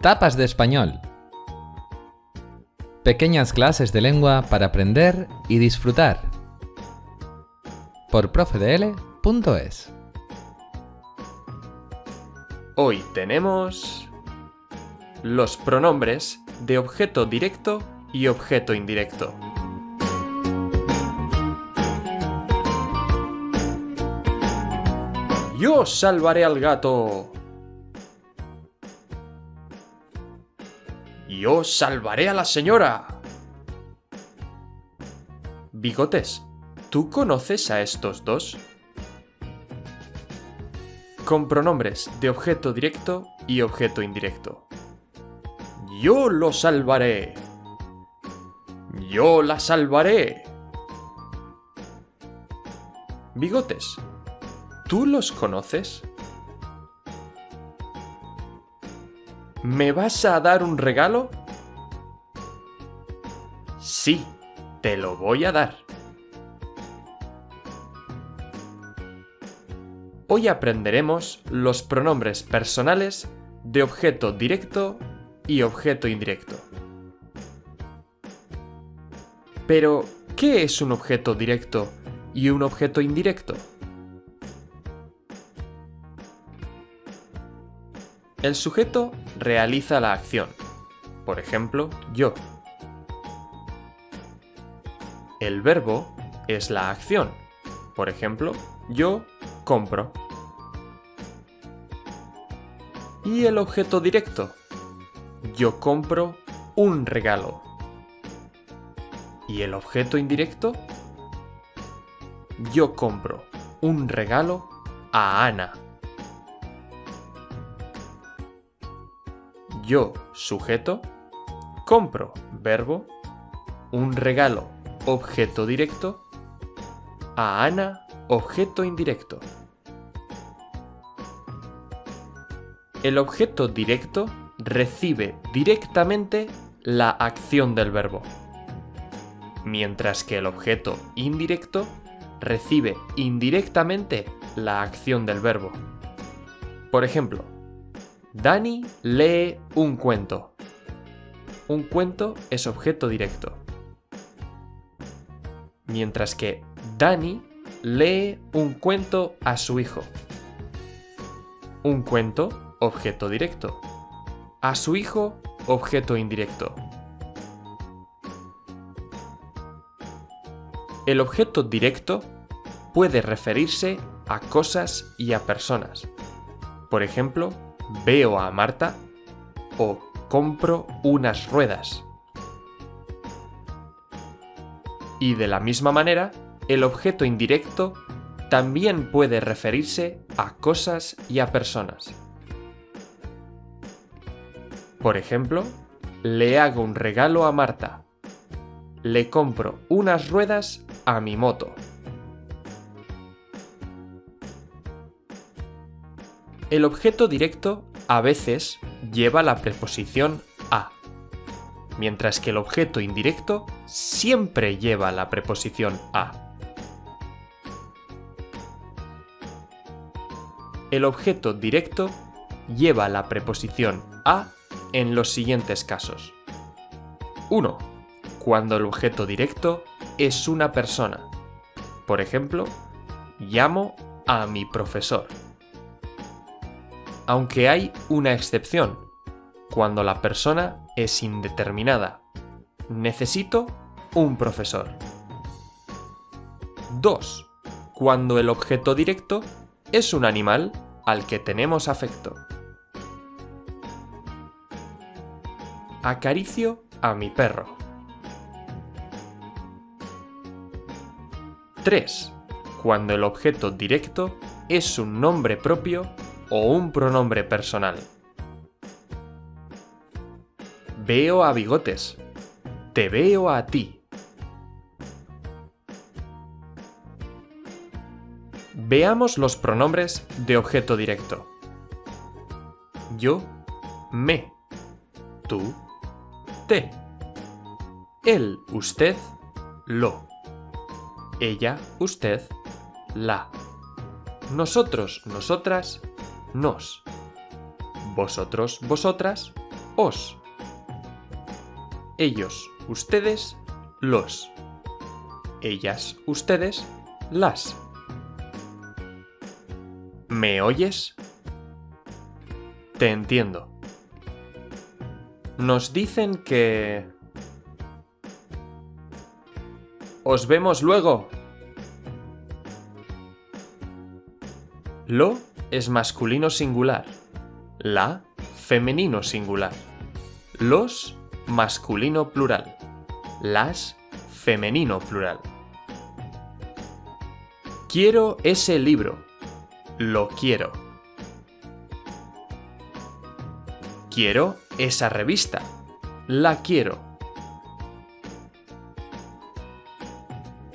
Tapas de español. Pequeñas clases de lengua para aprender y disfrutar. Por profedl.es. Hoy tenemos los pronombres de objeto directo y objeto indirecto. Yo salvaré al gato. Yo salvaré a la señora. Bigotes, ¿tú conoces a estos dos? Con pronombres de objeto directo y objeto indirecto. Yo lo salvaré. Yo la salvaré. Bigotes, ¿tú los conoces? ¿Me vas a dar un regalo? Sí, te lo voy a dar. Hoy aprenderemos los pronombres personales de objeto directo y objeto indirecto. Pero, ¿qué es un objeto directo y un objeto indirecto? El sujeto realiza la acción, por ejemplo, yo. El verbo es la acción, por ejemplo, yo compro. Y el objeto directo, yo compro un regalo. ¿Y el objeto indirecto? Yo compro un regalo a Ana. Yo, sujeto, compro, verbo, un regalo, objeto directo, a Ana, objeto indirecto. El objeto directo recibe directamente la acción del verbo, mientras que el objeto indirecto recibe indirectamente la acción del verbo. Por ejemplo, Dani lee un cuento. Un cuento es objeto directo. Mientras que Dani lee un cuento a su hijo. Un cuento, objeto directo. A su hijo, objeto indirecto. El objeto directo puede referirse a cosas y a personas. Por ejemplo, veo a Marta o compro unas ruedas. Y de la misma manera, el objeto indirecto también puede referirse a cosas y a personas. Por ejemplo, le hago un regalo a Marta. Le compro unas ruedas a mi moto. El objeto directo a veces lleva la preposición a, mientras que el objeto indirecto siempre lleva la preposición a. El objeto directo lleva la preposición a en los siguientes casos. 1. Cuando el objeto directo es una persona. Por ejemplo, llamo a mi profesor aunque hay una excepción, cuando la persona es indeterminada. Necesito un profesor. 2. Cuando el objeto directo es un animal al que tenemos afecto. Acaricio a mi perro. 3. Cuando el objeto directo es un nombre propio o un pronombre personal. Veo a bigotes. Te veo a ti. Veamos los pronombres de objeto directo. Yo, me. Tú, te. Él, usted, lo. Ella, usted, la. Nosotros, nosotras, nos. Vosotros, vosotras, os. Ellos, ustedes, los. Ellas, ustedes, las. ¿Me oyes? Te entiendo. Nos dicen que... Os vemos luego. Lo es masculino singular. La, femenino singular. Los, masculino plural. Las, femenino plural. Quiero ese libro. Lo quiero. Quiero esa revista. La quiero.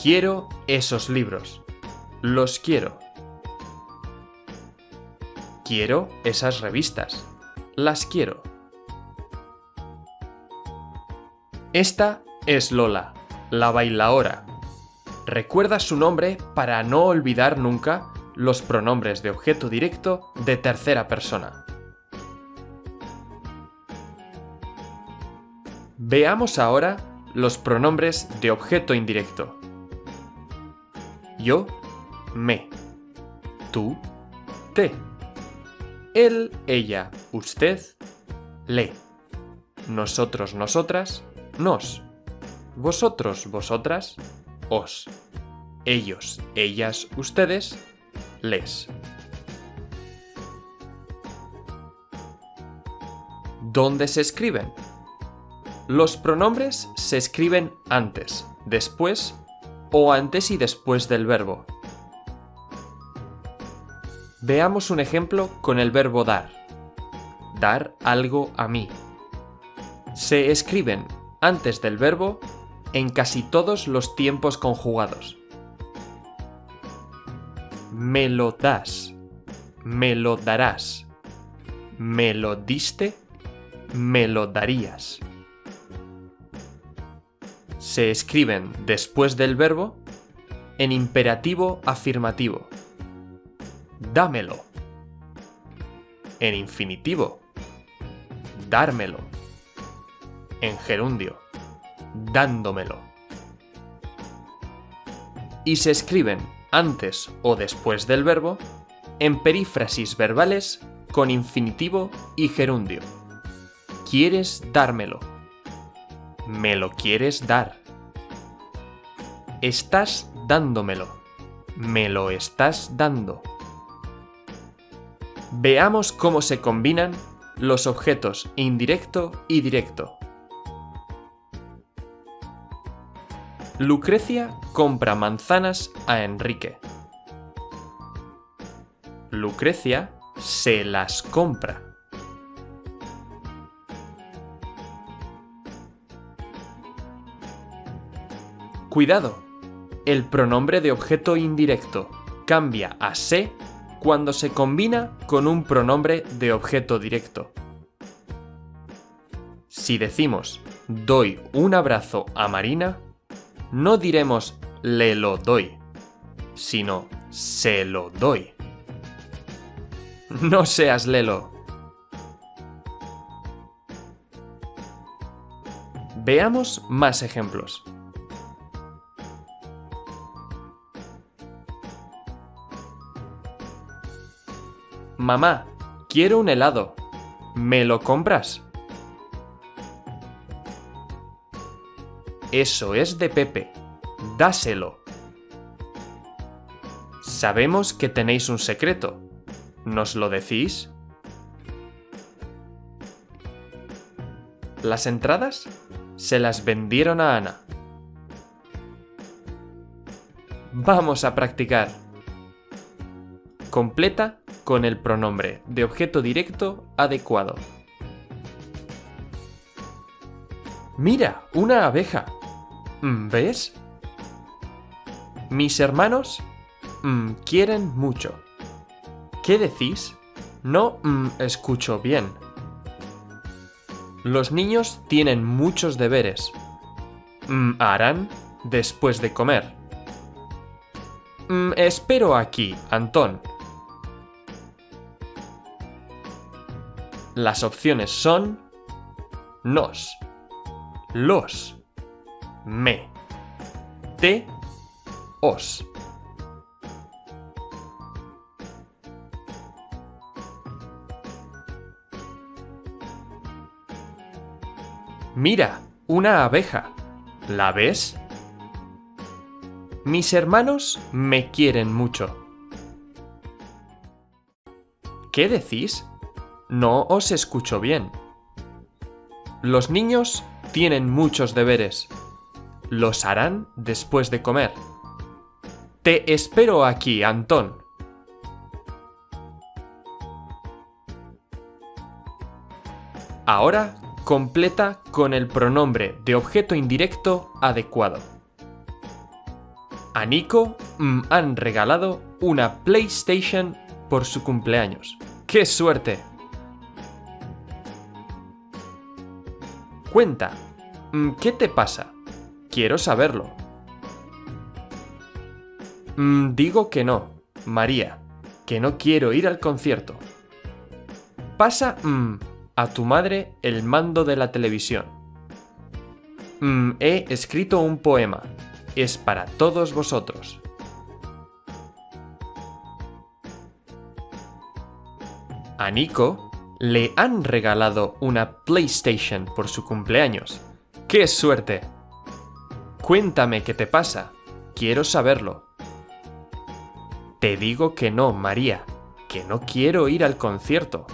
Quiero esos libros. Los quiero. Quiero esas revistas. Las quiero. Esta es Lola, la bailaora. Recuerda su nombre para no olvidar nunca los pronombres de objeto directo de tercera persona. Veamos ahora los pronombres de objeto indirecto. Yo, me. Tú, te. Él, ella, usted, le. Nosotros, nosotras, nos. Vosotros, vosotras, os. Ellos, ellas, ustedes, les. ¿Dónde se escriben? Los pronombres se escriben antes, después o antes y después del verbo. Veamos un ejemplo con el verbo dar. Dar algo a mí. Se escriben antes del verbo en casi todos los tiempos conjugados. Me lo das. Me lo darás. Me lo diste. Me lo darías. Se escriben después del verbo en imperativo afirmativo dámelo. En infinitivo, dármelo. En gerundio, dándomelo. Y se escriben antes o después del verbo en perífrasis verbales con infinitivo y gerundio. ¿Quieres dármelo? ¿Me lo quieres dar? Estás dándomelo. ¿Me lo estás dando? Veamos cómo se combinan los objetos indirecto y directo. Lucrecia compra manzanas a Enrique. Lucrecia se las compra. Cuidado, el pronombre de objeto indirecto cambia a se cuando se combina con un pronombre de objeto directo. Si decimos doy un abrazo a Marina, no diremos le lo doy, sino se lo doy. No seas lelo. Veamos más ejemplos. Mamá, quiero un helado. ¿Me lo compras? Eso es de Pepe. Dáselo. Sabemos que tenéis un secreto. ¿Nos lo decís? Las entradas se las vendieron a Ana. Vamos a practicar. Completa con el pronombre de objeto directo adecuado. Mira, una abeja. Mm, ¿Ves? Mis hermanos mm, quieren mucho. ¿Qué decís? No mm, escucho bien. Los niños tienen muchos deberes. harán después de comer. espero aquí, Antón. Las opciones son nos, los, me, te, os. Mira, una abeja. ¿La ves? Mis hermanos me quieren mucho. ¿Qué decís? No os escucho bien. Los niños tienen muchos deberes. Los harán después de comer. Te espero aquí, Antón. Ahora completa con el pronombre de objeto indirecto adecuado. A Nico me han regalado una PlayStation por su cumpleaños. ¡Qué suerte! Cuenta, mm, ¿qué te pasa? Quiero saberlo. Mm, digo que no, María, que no quiero ir al concierto. Pasa mm, a tu madre el mando de la televisión. he escrito un poema. Es para todos vosotros. A Nico le han regalado una PlayStation por su cumpleaños. ¡Qué suerte! Cuéntame qué te pasa. Quiero saberlo. Te digo que no, María, que no quiero ir al concierto.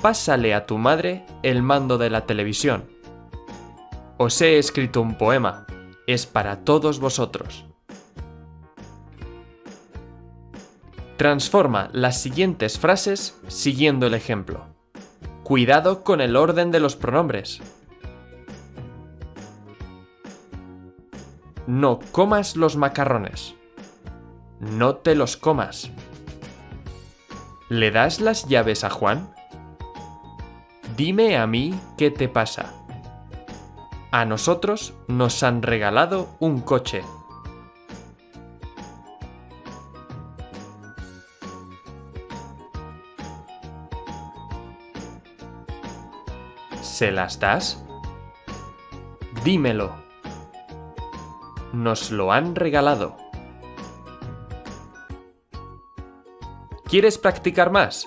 Pásale a tu madre el mando de la televisión. Os he escrito un poema. Es para todos vosotros. Transforma las siguientes frases siguiendo el ejemplo. Cuidado con el orden de los pronombres. No comas los macarrones. No te los comas. ¿Le das las llaves a Juan? Dime a mí qué te pasa. A nosotros nos han regalado un coche. ¿Se las das? Dímelo. Nos lo han regalado. ¿Quieres practicar más?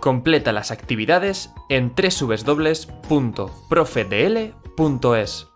Completa las actividades en www.profedl.es.